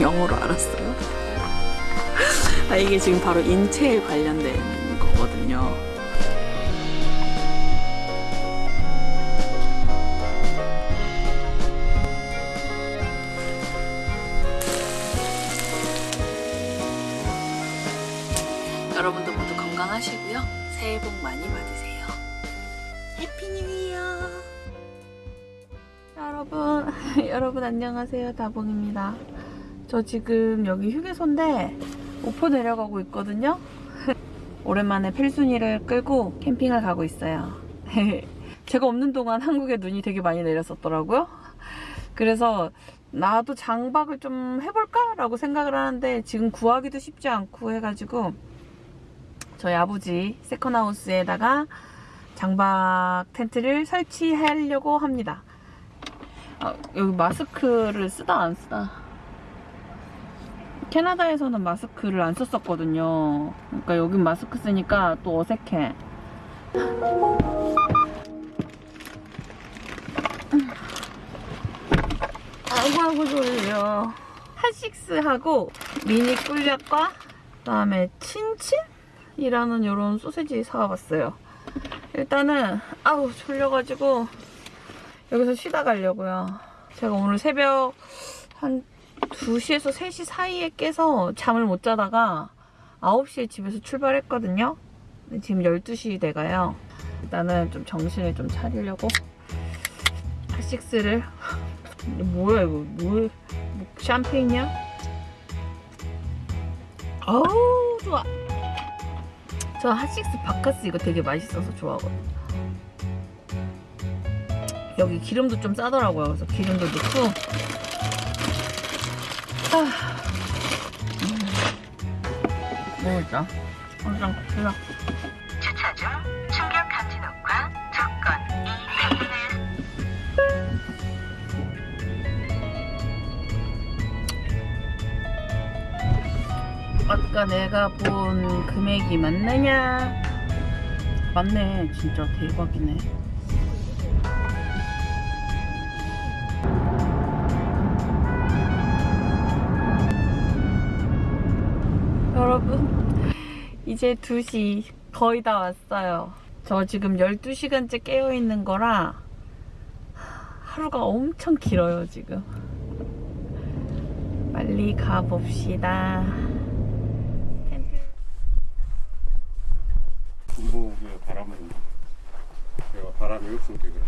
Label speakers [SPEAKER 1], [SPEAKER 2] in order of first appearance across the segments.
[SPEAKER 1] 영어로 알았어요. 아, 이게 지금 바로 인체에 관련된 거거든요. 여러분도 모두 건강하시고요. 새해 복 많이 받으세요. Happy New Year! 여러분, 여러분 안녕하세요. 다봉입니다. 저 지금 여기 휴게소인데 오포 내려가고 있거든요. 오랜만에 필순이를 끌고 캠핑을 가고 있어요. 제가 없는 동안 한국에 눈이 되게 많이 내렸었더라고요. 그래서 나도 장박을 좀 해볼까? 라고 생각을 하는데 지금 구하기도 쉽지 않고 해가지고 저희 아버지 세컨하우스에다가 장박 텐트를 설치하려고 합니다. 아, 여기 마스크를 쓰다 안 쓰다. 캐나다에서는 마스크를 안 썼었거든요. 그러니까 여긴 마스크 쓰니까 또 어색해. 아이고 졸려. 핫식스하고 미니 꿀약과 그다음에 친친이라는 이런 소세지 사와봤어요. 일단은 아우 졸려가지고 여기서 쉬다 가려고요. 제가 오늘 새벽 한 2시에서 3시 사이에 깨서 잠을 못 자다가 9시에 집에서 출발했거든요. 지금 12시 돼가요. 일단은 좀 정신을 좀 차리려고 핫식스를 뭐야 이거 뭐, 뭐 샴페인이야? 어우 좋아 저 핫식스 바카스 이거 되게 맛있어서 좋아하거든요 여기 기름도 좀 싸더라고요 그래서 기름도 넣고. 먹을까? 항상 커피랑
[SPEAKER 2] 주차 중 충격 감지 녹화 조건 200는
[SPEAKER 1] 아까 내가 본 금액이 맞느냐? 맞네. 진짜 대박이네. 여러분, 이제 2시 거의 다 왔어요. 저 지금 12시간째 깨어있는 거라 하루가 엄청 길어요, 지금. 빨리 가봅시다.
[SPEAKER 3] 바람을 내가 바람이 없으니까 그래.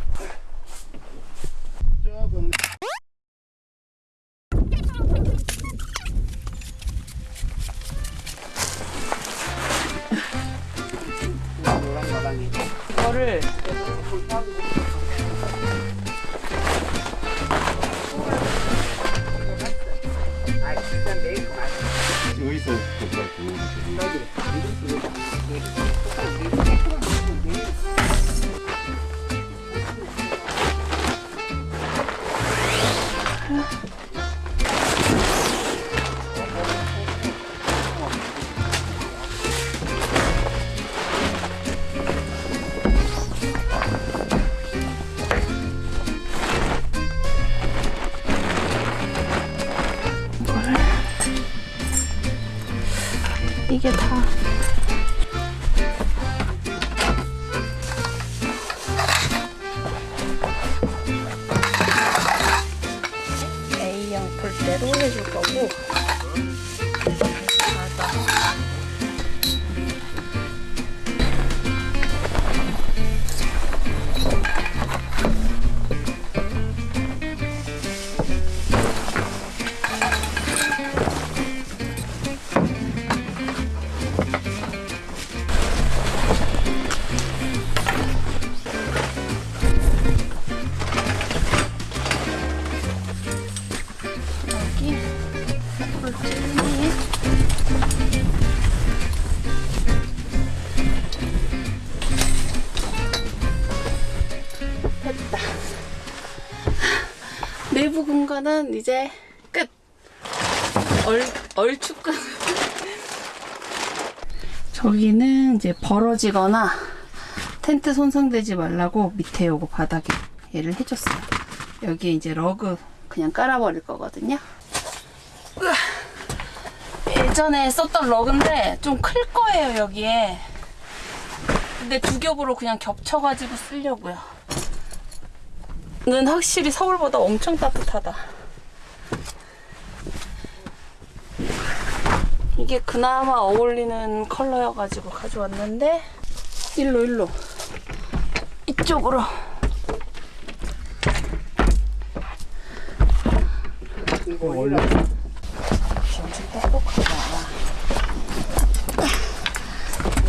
[SPEAKER 1] 폴대로 공간은 이제 끝. 얼, 얼추 끝. 저기는 이제 벌어지거나 텐트 손상되지 말라고 밑에 요거 바닥에 얘를 해줬어요. 여기 이제 러그 그냥 깔아버릴 거거든요. 예전에 썼던 러그인데 좀 클 거예요 여기에 근데 두 겹으로 그냥 겹쳐가지고 쓰려고요 는 확실히 서울보다 엄청 따뜻하다 이게 그나마 어울리는 컬러여가지고 가져왔는데 일로 일로. 이쪽으로.
[SPEAKER 3] 원래
[SPEAKER 1] 엄청 똑똑하다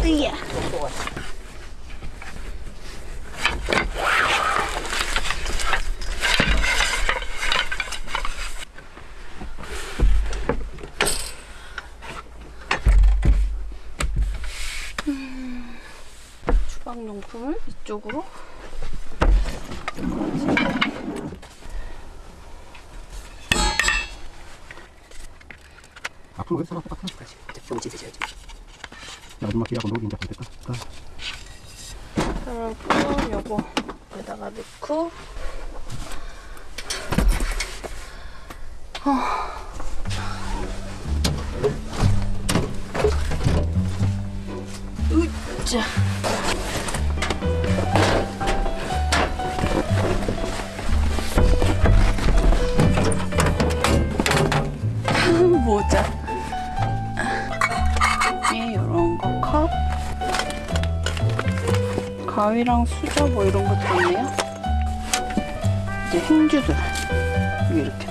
[SPEAKER 1] 으야 음, 주방용품을 이쪽으로.
[SPEAKER 3] 앞으로 왜 살았다
[SPEAKER 4] 까좀 찢으셔야지.
[SPEAKER 3] 마지막 기하고 녹이 이제
[SPEAKER 1] 위에 이런 거 컵. 가위랑 수저 뭐 이런 것도 있네요. 이제 행주들 이렇게.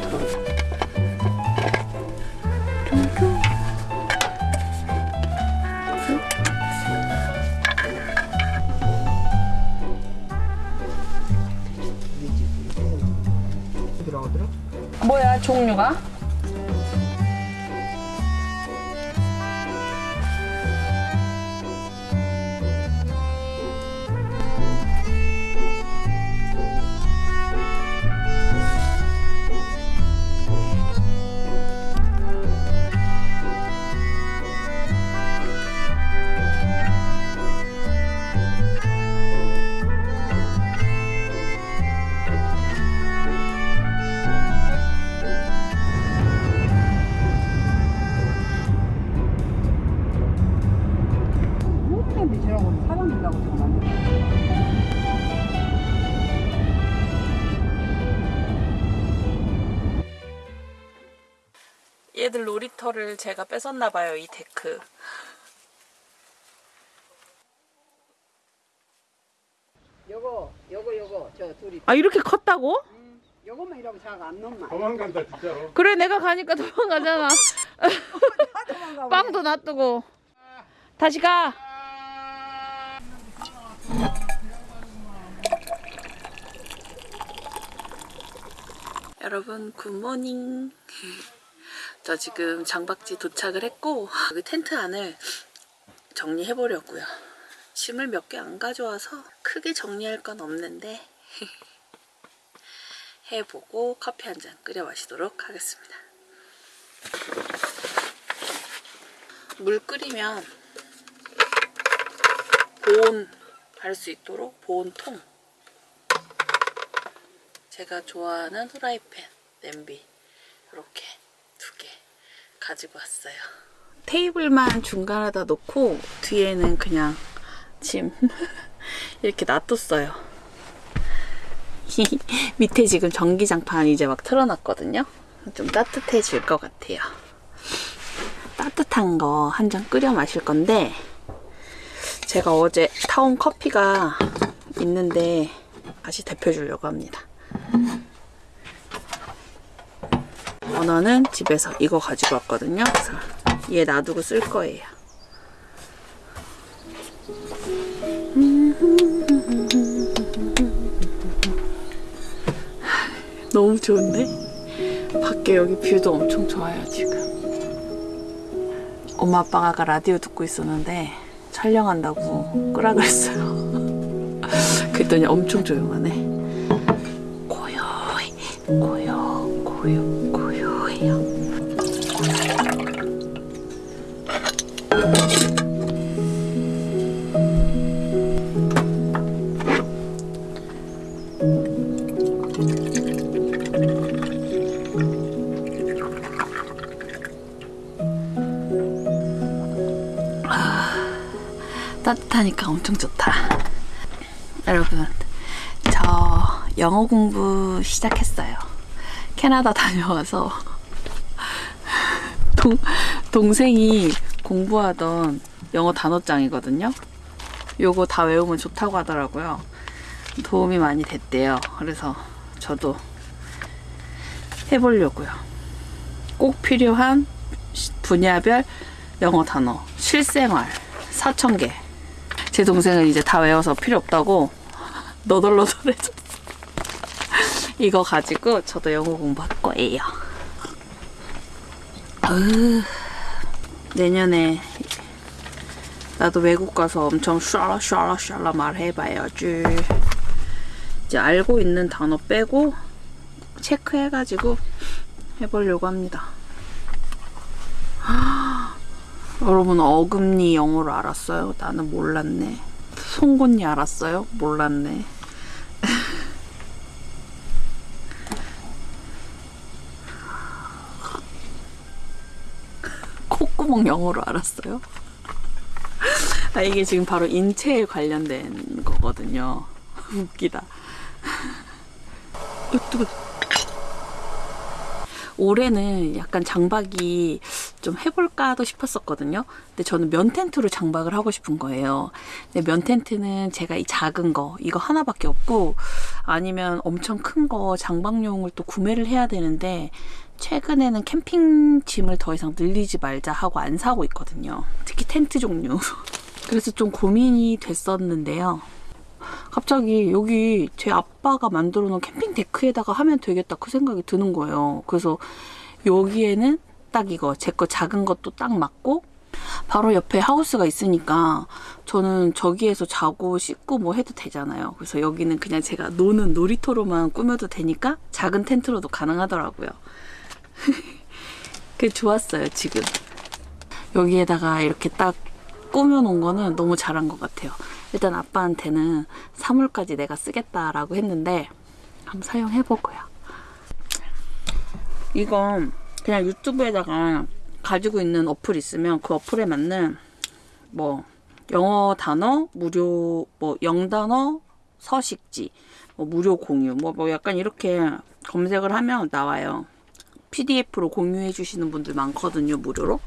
[SPEAKER 4] 들어오더라.
[SPEAKER 1] 뭐야 종류가? 제가 뺏었나 봐요 이 데크.
[SPEAKER 4] 요거, 요거, 요거, 저 둘이.
[SPEAKER 1] 아 이렇게 컸다고?
[SPEAKER 4] 음, 요거만 이러고 자가 안 넘나.
[SPEAKER 3] 도망간다 진짜로
[SPEAKER 1] 그래 내가 가니까 도망가잖아.
[SPEAKER 4] 도망가.
[SPEAKER 1] 빵도 놔두고 다시 가. 여러분 굿모닝. 저 지금 장박지 도착을 했고 여기 텐트 안을 정리해 보려고요. 짐을 몇 개 안 가져와서 크게 정리할 건 없는데 해보고 커피 한 잔 끓여 마시도록 하겠습니다. 물 끓이면 보온 할 수 있도록 보온통 제가 좋아하는 후라이팬 냄비 이렇게 두 개 가지고 왔어요. 테이블만 중간에다 놓고 뒤에는 그냥 짐 이렇게 놔뒀어요. 밑에 지금 전기장판 이제 막 틀어놨거든요. 좀 따뜻해질 것 같아요. 따뜻한 거 한 잔 끓여 마실 건데 제가 어제 타온 커피가 있는데 다시 데펴주려고 합니다. 원어는 집에서 이거 가지고 왔거든요. 그래서 얘 놔두고 쓸 거예요. 너무 좋은데? 밖에 여기 뷰도 엄청 좋아요, 지금. 엄마 아빠가 아까 라디오 듣고 있었는데 촬영한다고 끄라 그랬어요. 그랬더니 엄청 조용하네. 고요, 고요, 고요해요. 캐나다 다녀와서 동, 동생이 공부하던 영어 단어장이거든요. 요거 다 외우면 좋다고 하더라고요. 도움이 많이 됐대요. 그래서 저도 해보려고요. 꼭 필요한 시- 분야별 영어 단어, 실생활 4,000개. 제 동생은 이제 다 외워서 필요 없다고 너덜너덜해졌어. 이거 가지고 저도 영어 공부할 거예요. 으, 내년에 나도 외국 가서 엄청 샤라 샤라 샤라 말해봐야지. 이제 알고 있는 단어 빼고 체크해가지고 해보려고 합니다. 여러분 어금니 영어를 알았어요? 나는 몰랐네. 송곳니 알았어요? 몰랐네. 콧구멍 영어로 알았어요? 아, 이게 지금 바로 인체에 관련된 거거든요. 웃기다. 올해는 약간 장박이 좀 해볼까도 싶었었거든요. 근데 저는 면 텐트로 장박을 하고 싶은 거예요. 근데 면 텐트는 제가 이 작은 거, 이거 하나밖에 없고, 아니면 엄청 큰 거 장박용을 또 구매를 해야 되는데, 최근에는 캠핑 짐을 더 이상 늘리지 말자 하고 안 사고 있거든요. 특히 텐트 종류. 그래서 좀 고민이 됐었는데요. 갑자기 여기 제 아빠가 만들어 놓은 캠핑 데크에다가 하면 되겠다 그 생각이 드는 거예요. 그래서 여기에는 딱 이거 제 거 작은 것도 딱 맞고 바로 옆에 하우스가 있으니까 저는 저기에서 자고 씻고 뭐 해도 되잖아요. 그래서 여기는 그냥 제가 노는 놀이터로만 꾸며도 되니까 작은 텐트로도 가능하더라고요. 그게 좋았어요, 지금. 여기에다가 이렇게 딱 꾸며놓은 거는 너무 잘한 것 같아요. 일단 아빠한테는 사물까지 내가 쓰겠다라고 했는데 한번 사용해보고요. 이건 그냥 유튜브에다가 가지고 있는 어플 있으면 그 어플에 맞는 뭐 영어 단어 무료 뭐 영단어 서식지 뭐 무료 공유 뭐, 뭐 약간 이렇게 검색을 하면 나와요. PDF로 공유해 주시는 분들 많거든요 무료로.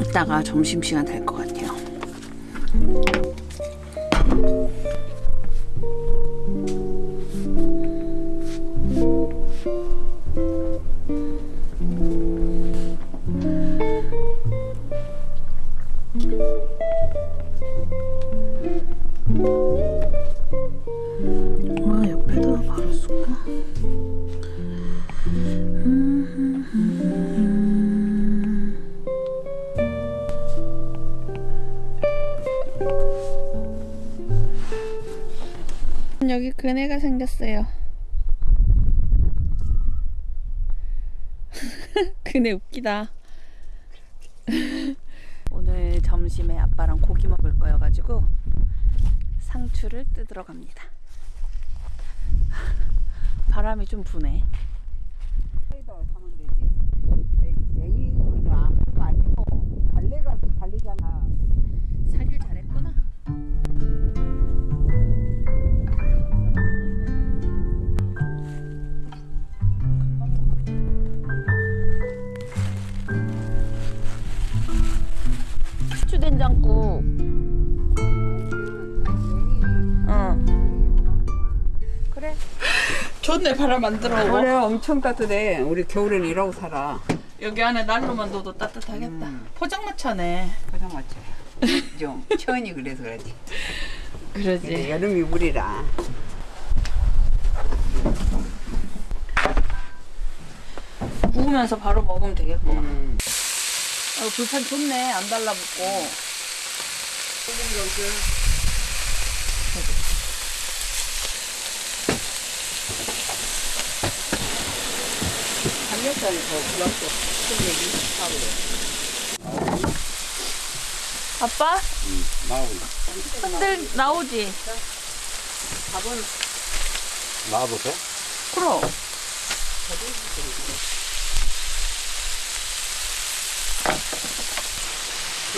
[SPEAKER 1] 이따가 점심시간 될 것 같아요. 웃기다. 오늘 점심에 아빠랑 고기 먹을 거여가지고 상추를 뜯으러 갑니다. 바람이 좀 부네.
[SPEAKER 4] 냉이는 아무것도 아니고 발레가 발리잖아.
[SPEAKER 1] 좋네 바람 안 들어오고.
[SPEAKER 4] 올해 엄청 따뜻해. 우리 겨울엔 이러고 살아.
[SPEAKER 1] 여기 안에 난로만 둬도 따뜻하겠다.
[SPEAKER 4] 음.
[SPEAKER 1] 포장마차네.
[SPEAKER 4] 포장 맞죠? 좀 천이 그래서 그러지.
[SPEAKER 1] 그러지.
[SPEAKER 4] 여름이 물이라.
[SPEAKER 1] 구우면서 바로 먹으면 되겠구나.
[SPEAKER 4] 음.
[SPEAKER 1] 어, 불판 좋네. 안 달라붙고.
[SPEAKER 4] 삼겹살이 더 부럽고.
[SPEAKER 1] 아빠?
[SPEAKER 3] 나오고
[SPEAKER 1] 흔들 나오지?
[SPEAKER 4] 밥은
[SPEAKER 3] 나와보세요.
[SPEAKER 1] 그럼.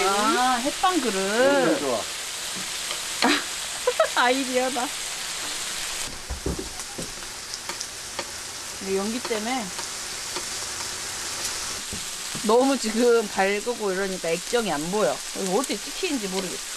[SPEAKER 1] 아, 햇반 그릇.
[SPEAKER 3] 좋아.
[SPEAKER 1] 아이디어다. 연기 때문에 너무 지금 밝고 이러니까 액정이 안 보여. 어떻게 찍히는지 모르겠어.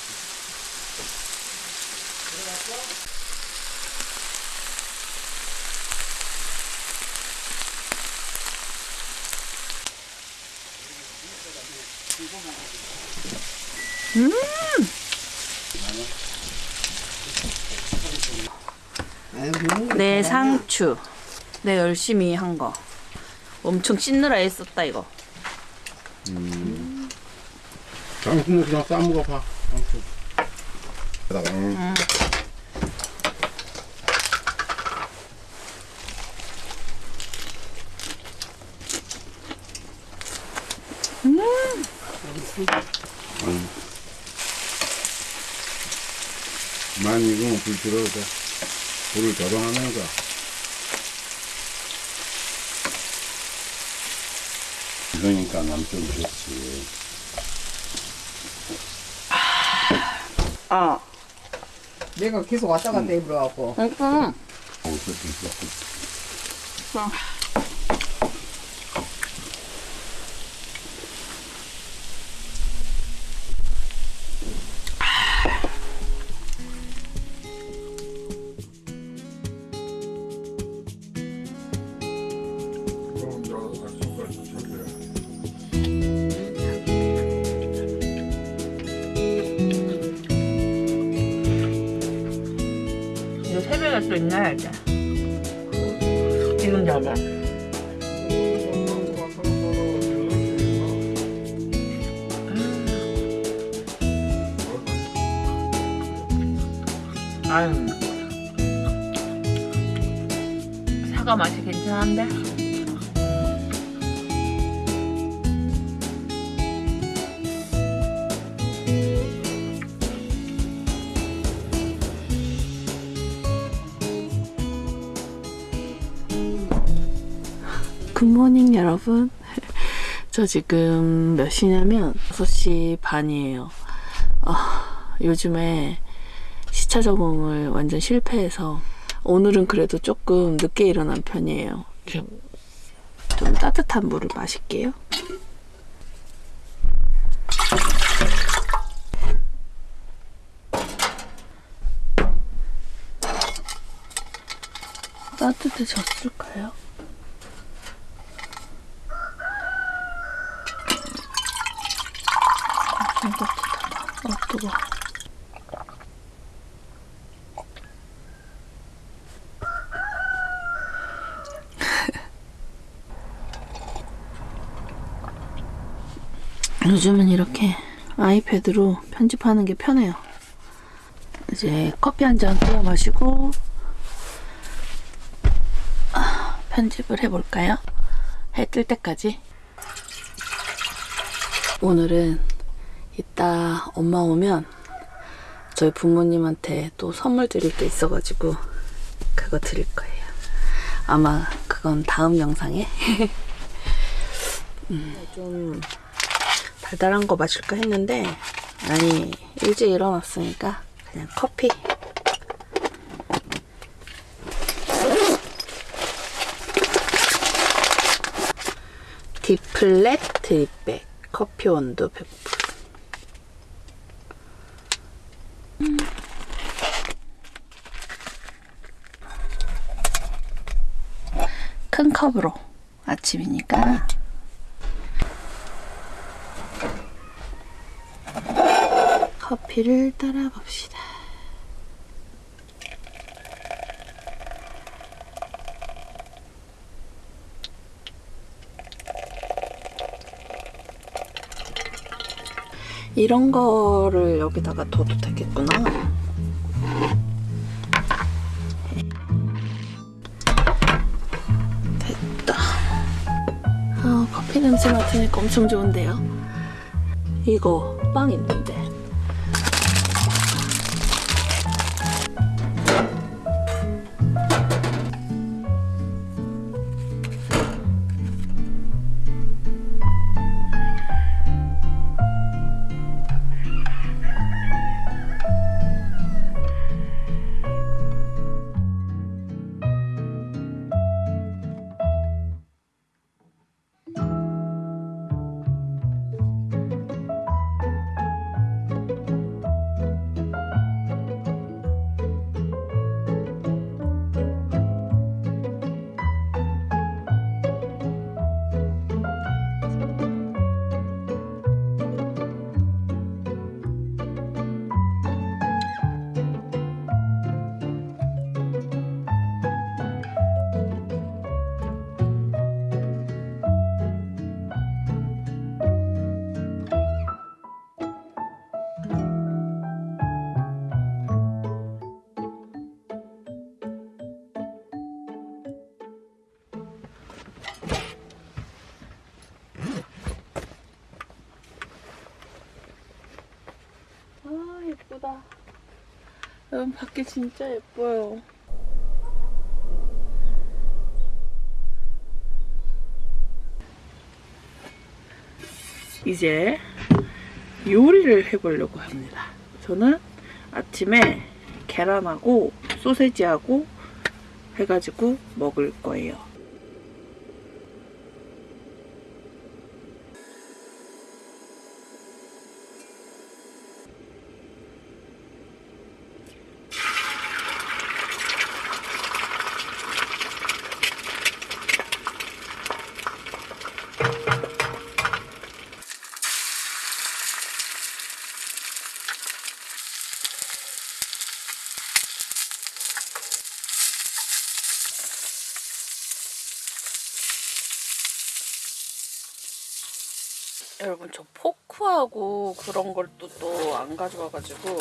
[SPEAKER 1] 내 상추. 내 열심히 한 거. 엄청 씻느라 애썼다 이거.
[SPEAKER 3] 당신은 그냥 싸먹어 봐. 당신. 그다가 응. 음. 많이 익으면 불 들어도 돼. 불을 조정하면서. 이러니까 남편 좋지.
[SPEAKER 1] 아,
[SPEAKER 4] 내가 계속 왔다 갔다 해버려갖고.
[SPEAKER 1] 응.
[SPEAKER 3] 어쩔 수 있어.
[SPEAKER 1] 이 아유. 사과 맛이 괜찮은데? 굿모닝 여러분. 저 지금 몇 시냐면 6시 반이에요. 아, 요즘에 시차 적응을 완전 실패해서 오늘은 그래도 조금 늦게 일어난 편이에요. 좀, 좀 따뜻한 물을 마실게요. 따뜻해졌을까요? 좀 따뜻하다. 아, 뜨거워. 요즘은 이렇게 아이패드로 편집하는 게 편해요. 이제 커피 한 잔 끓여 마시고 아, 편집을 해볼까요? 해 뜰 때까지. 오늘은 이따 엄마 오면 저희 부모님한테 또 선물 드릴 게 있어가지고 그거 드릴 거예요. 아마 그건 다음 영상에 음, 좀 달달한 거 마실까 했는데 아니 일찍 일어났으니까 그냥 커피 디플렛 드립백 커피 온도 100% 음. 큰 컵으로 아침이니까 커피를 따라 봅시다. 이런 거를 여기다가 둬도 되겠구나. 됐다. 아, 커피 냄새 맡으니까 엄청 좋은데요? 이거 빵 있는데. 예쁘다. 여러분 밖에 진짜 예뻐요. 이제 요리를 해보려고 합니다. 저는 아침에 계란하고 소세지하고 해가지고 먹을 거예요. 여러분 저 포크하고 그런 걸 또 또 안 가져와가지고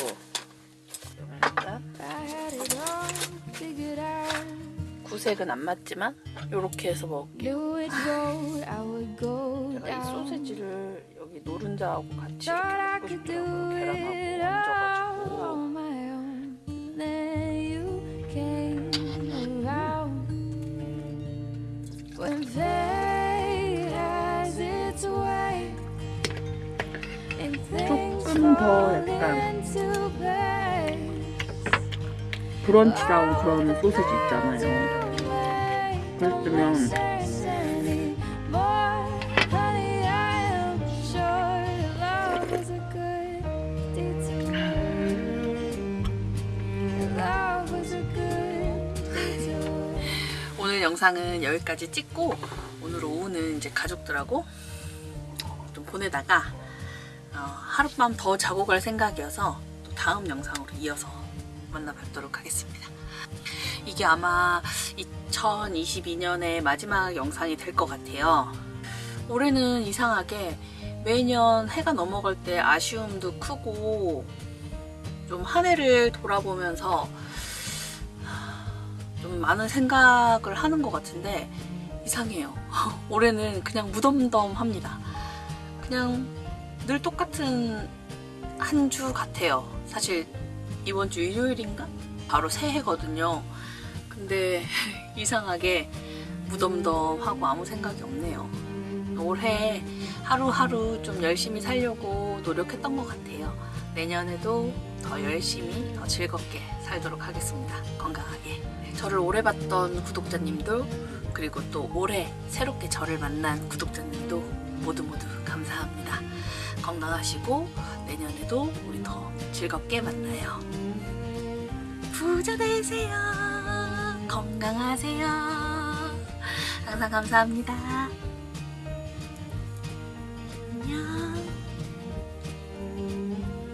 [SPEAKER 1] 구색은 안 맞지만 이렇게 해서 먹을게요. 제가 이 소세지를 여기 노른자하고 같이 이렇게 먹고 싶더라고요. 계란하고 얹어가지고 조금 더 약간 브런치다운 그런 소세지 있잖아요. 그랬으면 오늘 영상은 여기까지 찍고 오늘 오후는 이제 가족들하고 좀 보내다가 어, 하룻밤 더 자고 갈 생각이어서 또 다음 영상으로 이어서 만나 뵙도록 하겠습니다. 이게 아마 2022년의 마지막 영상이 될 것 같아요. 올해는 이상하게 매년 해가 넘어갈 때 아쉬움도 크고 좀 한 해를 돌아보면서 좀 많은 생각을 하는 것 같은데 이상해요. 올해는 그냥 무덤덤합니다. 그냥 늘 똑같은 한 주 같아요. 사실 이번 주 일요일인가? 바로 새해거든요. 근데 이상하게 무덤덤하고 아무 생각이 없네요. 올해 하루하루 좀 열심히 살려고 노력했던 것 같아요. 내년에도 더 열심히, 더 즐겁게 살도록 하겠습니다. 건강하게. 저를 오래 봤던 구독자님도 그리고 또 올해 새롭게 저를 만난 구독자님도 모두 모두 감사합니다. 건강하시고 내년에도 우리 더 즐겁게 만나요. 부자 되세요. 건강하세요. 항상 감사합니다.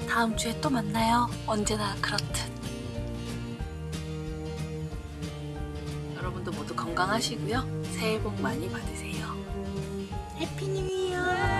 [SPEAKER 1] 다음 주에 또 만나요. 언제나 그렇듯. 여러분도 모두 건강하시고요. 새해 복 많이 받으세요. 해피 뉴 이어!